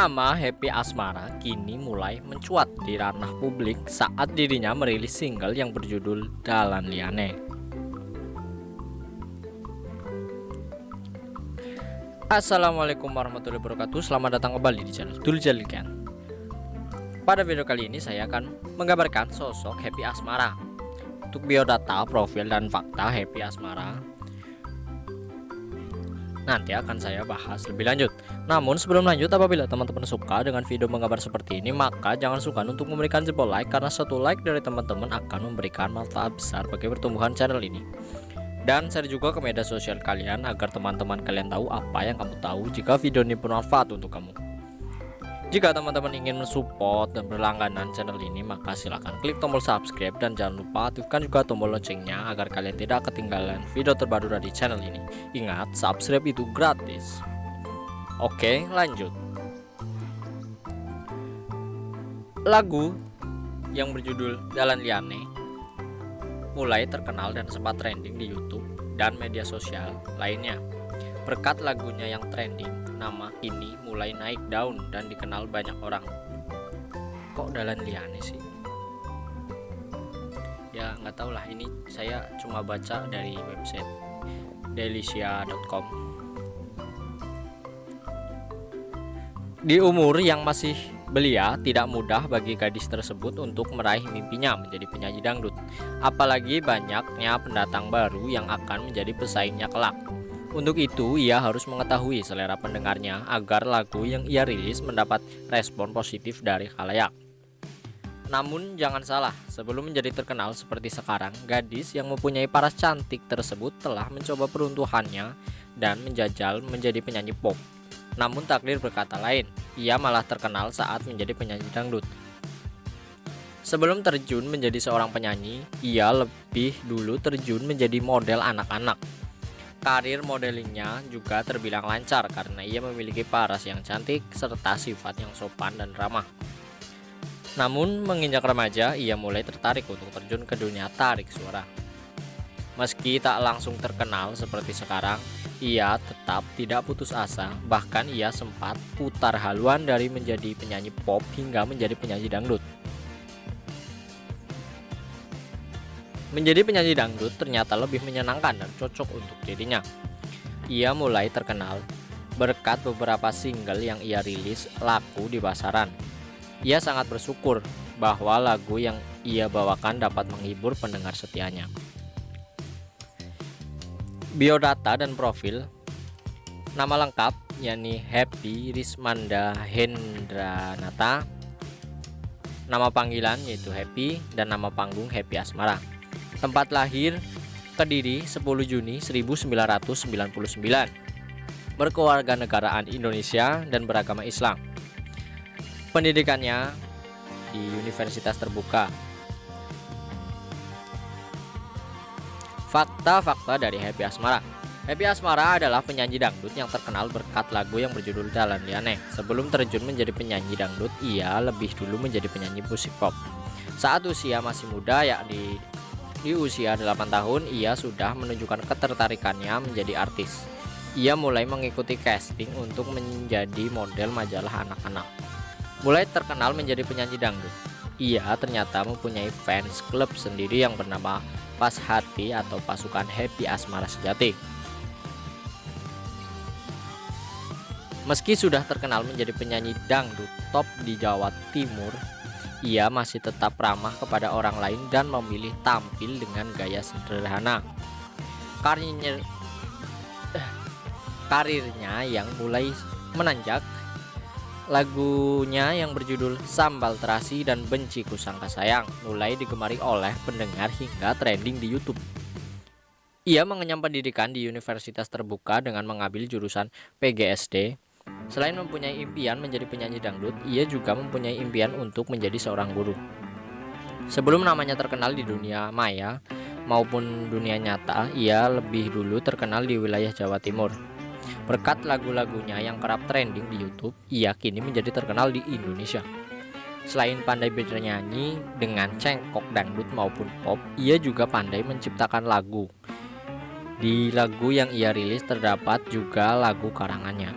Nama Happy Asmara kini mulai mencuat di ranah publik saat dirinya merilis single yang berjudul Dalan Liane. Assalamualaikum warahmatullahi wabarakatuh. Selamat datang kembali di channel Dul Jalikan Pada video kali ini saya akan menggambarkan sosok Happy Asmara. Untuk biodata, profil, dan fakta Happy Asmara nanti akan saya bahas lebih lanjut namun sebelum lanjut apabila teman-teman suka dengan video menggambar seperti ini maka jangan suka untuk memberikan jempol like karena satu like dari teman-teman akan memberikan manfaat besar bagi pertumbuhan channel ini dan share juga ke media sosial kalian agar teman-teman kalian tahu apa yang kamu tahu jika video ini bermanfaat untuk kamu jika teman-teman ingin mensupport dan berlangganan channel ini, maka silahkan klik tombol subscribe dan jangan lupa aktifkan juga tombol loncengnya agar kalian tidak ketinggalan video terbaru dari channel ini. Ingat, subscribe itu gratis. Oke, lanjut. Lagu yang berjudul Jalan Liane mulai terkenal dan sempat trending di YouTube dan media sosial lainnya. Berkat lagunya yang trending, nama ini mulai naik daun dan dikenal banyak orang kok dalan liane sih ya nggak tahu lah ini saya cuma baca dari website delicia.com di umur yang masih belia tidak mudah bagi gadis tersebut untuk meraih mimpinya menjadi penyanyi dangdut apalagi banyaknya pendatang baru yang akan menjadi pesaingnya kelak untuk itu, ia harus mengetahui selera pendengarnya agar lagu yang ia rilis mendapat respon positif dari khalayak. Namun jangan salah, sebelum menjadi terkenal seperti sekarang, gadis yang mempunyai paras cantik tersebut telah mencoba peruntuhannya dan menjajal menjadi penyanyi pop. Namun takdir berkata lain, ia malah terkenal saat menjadi penyanyi dangdut. Sebelum terjun menjadi seorang penyanyi, ia lebih dulu terjun menjadi model anak-anak Karir modelingnya juga terbilang lancar karena ia memiliki paras yang cantik serta sifat yang sopan dan ramah. Namun menginjak remaja, ia mulai tertarik untuk terjun ke dunia tarik suara. Meski tak langsung terkenal seperti sekarang, ia tetap tidak putus asa, bahkan ia sempat putar haluan dari menjadi penyanyi pop hingga menjadi penyanyi dangdut. Menjadi penyanyi dangdut ternyata lebih menyenangkan dan cocok untuk dirinya. Ia mulai terkenal berkat beberapa single yang ia rilis laku di pasaran. Ia sangat bersyukur bahwa lagu yang ia bawakan dapat menghibur pendengar setianya. Biodata dan profil. Nama lengkap yakni Happy Rismanda Hendranata. Nama panggilan yaitu Happy dan nama panggung Happy Asmara. Tempat lahir Kediri 10 Juni 1999 Berkeluarga negaraan Indonesia dan beragama Islam. Pendidikannya di Universitas Terbuka Fakta-fakta dari Happy Asmara Happy Asmara adalah penyanyi dangdut yang terkenal berkat lagu yang berjudul Jalan Liane. Sebelum terjun menjadi penyanyi dangdut, ia lebih dulu menjadi penyanyi musik pop. Saat usia masih muda, yakni di usia 8 tahun, ia sudah menunjukkan ketertarikannya menjadi artis. Ia mulai mengikuti casting untuk menjadi model majalah anak-anak. Mulai terkenal menjadi penyanyi dangdut. Ia ternyata mempunyai fans klub sendiri yang bernama Pas Hati atau Pasukan Happy Asmara Sejati. Meski sudah terkenal menjadi penyanyi dangdut top di Jawa Timur, ia masih tetap ramah kepada orang lain dan memilih tampil dengan gaya sederhana. Karirnya, karirnya yang mulai menanjak, lagunya yang berjudul Sambal Terasi dan Benci Kusangka Sayang mulai digemari oleh pendengar hingga trending di YouTube. Ia mengenyam pendidikan di Universitas Terbuka dengan mengambil jurusan PGSD Selain mempunyai impian menjadi penyanyi dangdut, ia juga mempunyai impian untuk menjadi seorang guru. Sebelum namanya terkenal di dunia maya maupun dunia nyata, ia lebih dulu terkenal di wilayah Jawa Timur. Berkat lagu-lagunya yang kerap trending di YouTube, ia kini menjadi terkenal di Indonesia. Selain pandai bernyanyi dengan cengkok dangdut maupun pop, ia juga pandai menciptakan lagu. Di lagu yang ia rilis terdapat juga lagu karangannya.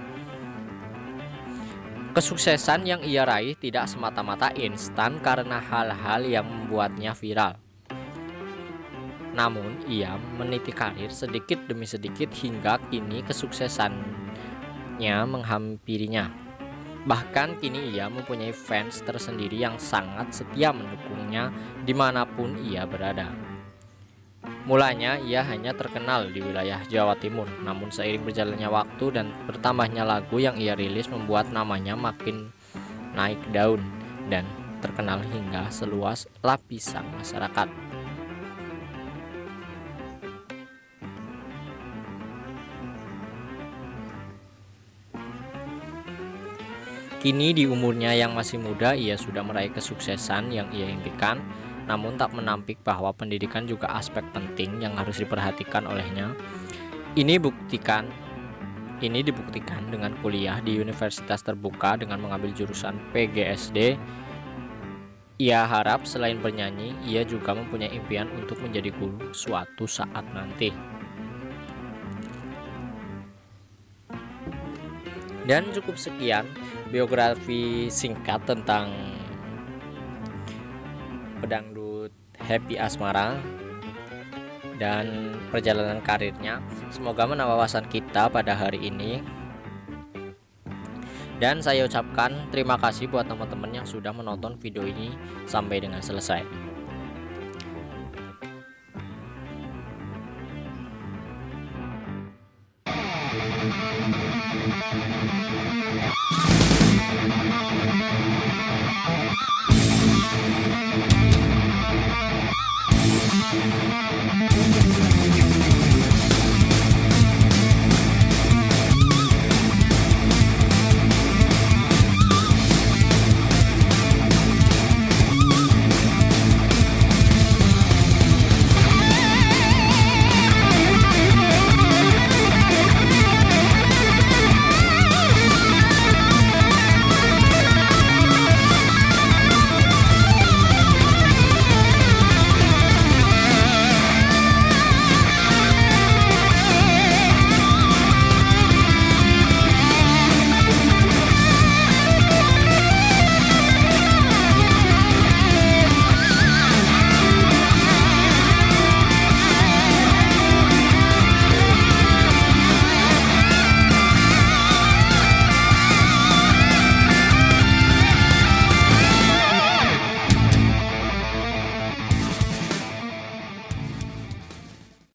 Kesuksesan yang ia raih tidak semata-mata instan karena hal-hal yang membuatnya viral. Namun, ia meniti karir sedikit demi sedikit hingga kini kesuksesannya menghampirinya. Bahkan kini ia mempunyai fans tersendiri yang sangat setia mendukungnya di mana pun ia berada. Mulanya ia hanya terkenal di wilayah Jawa Timur, namun seiring berjalannya waktu dan bertambahnya lagu yang ia rilis membuat namanya makin naik daun dan terkenal hingga seluas lapisan masyarakat. Kini di umurnya yang masih muda ia sudah meraih kesuksesan yang ia impikan namun tak menampik bahwa pendidikan juga aspek penting yang harus diperhatikan olehnya. Ini buktikan ini dibuktikan dengan kuliah di universitas terbuka dengan mengambil jurusan PGSD. Ia harap selain bernyanyi, ia juga mempunyai impian untuk menjadi guru suatu saat nanti. Dan cukup sekian biografi singkat tentang pedangdut Happy Asmara dan perjalanan karirnya. Semoga menambah wawasan kita pada hari ini. Dan saya ucapkan terima kasih buat teman-teman yang sudah menonton video ini sampai dengan selesai. Thank you.